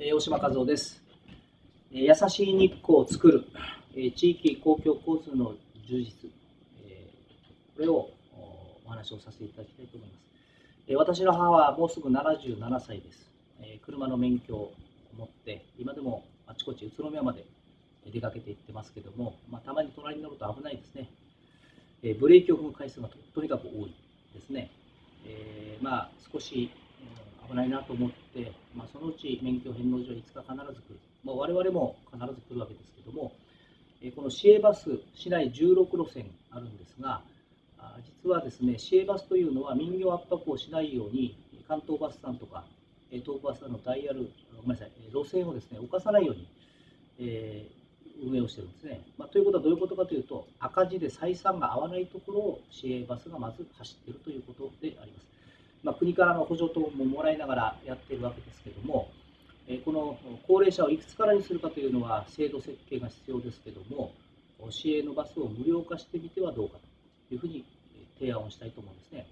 えー大島和夫です。えー優しい日光を作る、えー地域公共交通の充実、えーこれをおお話をさせていただきたいと思います。えー私の母はもうすぐ77歳です。えー車の免許を持って、今でもあちこち宇都宮まで出かけて行ってますけども、まあ、たまに隣に乗ると危ないですね。えーブレーキを踏む回数がととにかく多いですね。えーまあ少し危ないなと思って、まあ、そのうち免許返納所はいつか必ず来る、まあ、我々も必ず来るわけですけども、えこの市営バス、市内16路線あるんですが、実はですね、市営バスというのは民業圧迫をしないように、関東バスさんとか、東武バスさんのダイヤル、ごめんなさい、路線をですね、犯さないように、えー運営をしてるんですね。まあ、ということはどういうことかというと、赤字で採算が合わないところを市営バスがまず走っているということであります。まあ、国からの補助等ももらいながらやっているわけですけども、えこの高齢者をいくつからにするかというのは制度設計が必要ですけども、市営のバスを無料化してみてはどうかというふうに提案をしたいと思うんですね。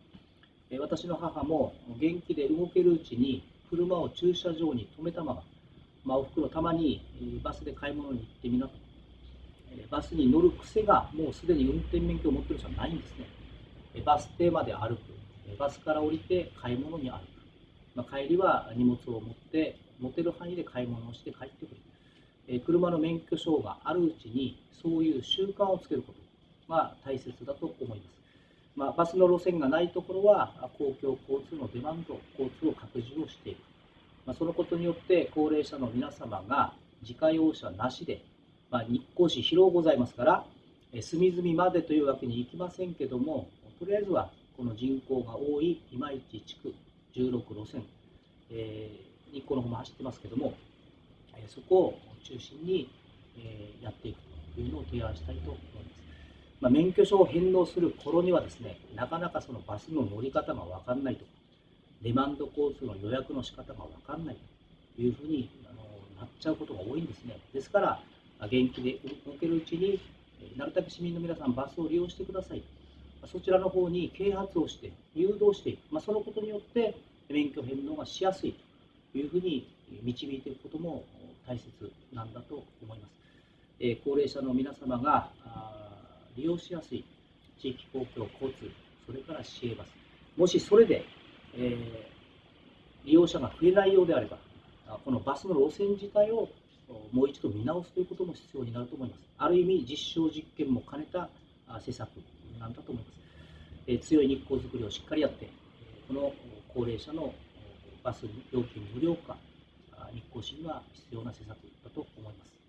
え私の母も元気で動けるうちに車を駐車場に止めたまま、まあ、おふくろたまにバスで買い物に行ってみなと。バスに乗る癖がもうすでに運転免許を持っている人はないんですね。バス停まで歩く。バスから降りて買い物に歩く。まあ、帰りは荷物を持って持てる範囲で買い物をして帰ってくる。えー車の免許証があるうちにそういう習慣をつけることが大切だと思います。まあ、バスの路線がないところは公共交通のデマンド、交通を拡充をしていく。まあ、そのことによって高齢者の皆様が自家用車なしで、ま、日光市広ございますから、隅々までというわけにいきませんけども、とりあえずはこの人口が多い今市地区16路線、えー日光の方も走ってますけども、えーそこを中心に、えーやっていくというのを提案したいと思います。まあ、免許証を返納する頃にはですね、なかなかそのバスの乗り方が分かんないとか、デマンド交通の予約の仕方が分かんないというふうにあのなっちゃうことが多いんですね。ですから、元気で動けるうちに、なるたけ市民の皆さん、バスを利用してください。そちらの方に啓発をして、誘導していく、まあ、そのことによって免許返納がしやすいというふうに導いていくことも大切なんだと思います。えー高齢者の皆様が利用しやすい地域公共交通、それから市営バス、もしそれで、えー利用者が増えないようであれば、あこのバスの路線自体をもう一度見直すということも必要になると思います。ある意味、実証実験も兼ねたあ施策なんだと思います。え強い日光づくりをしっかりやって、この高齢者のバス料金無料化、日光市には必要な施策だと思います。